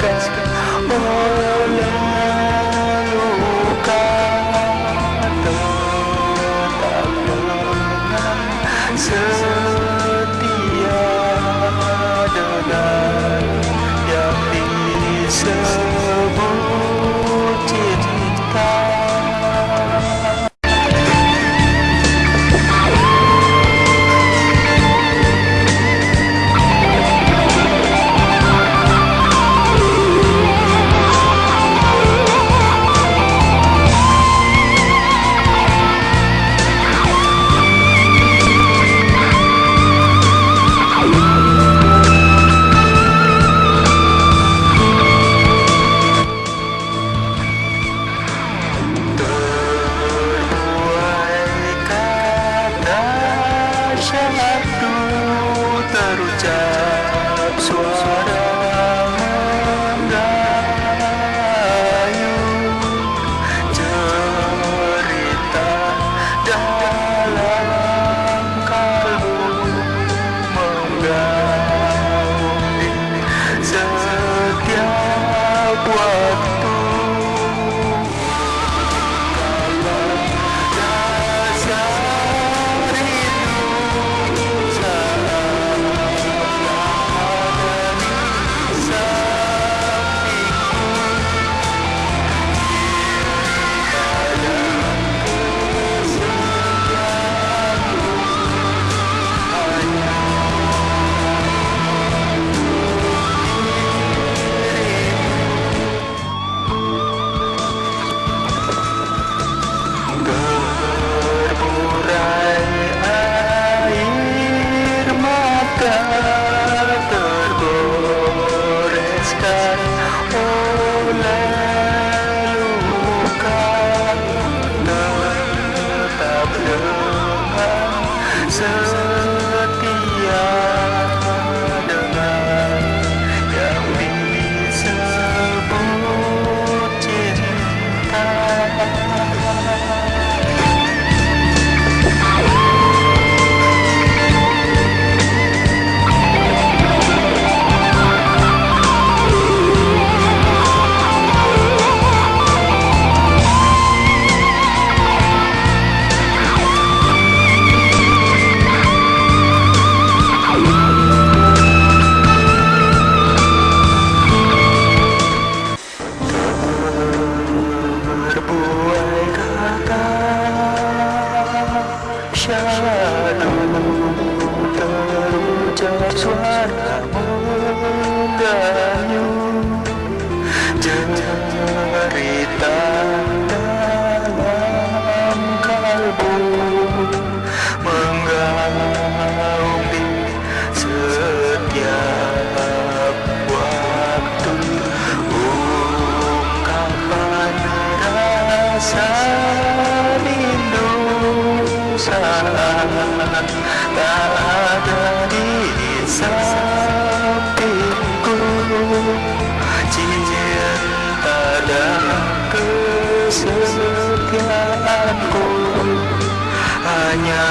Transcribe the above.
luka luka Tetap dengan setia Dengan yang bisa Sejak suara mendayu Cerita dalam kalbu Menggaung di setiap waktu so Tak berada di sampingku. Cinta ada kesetiaanku. Hanya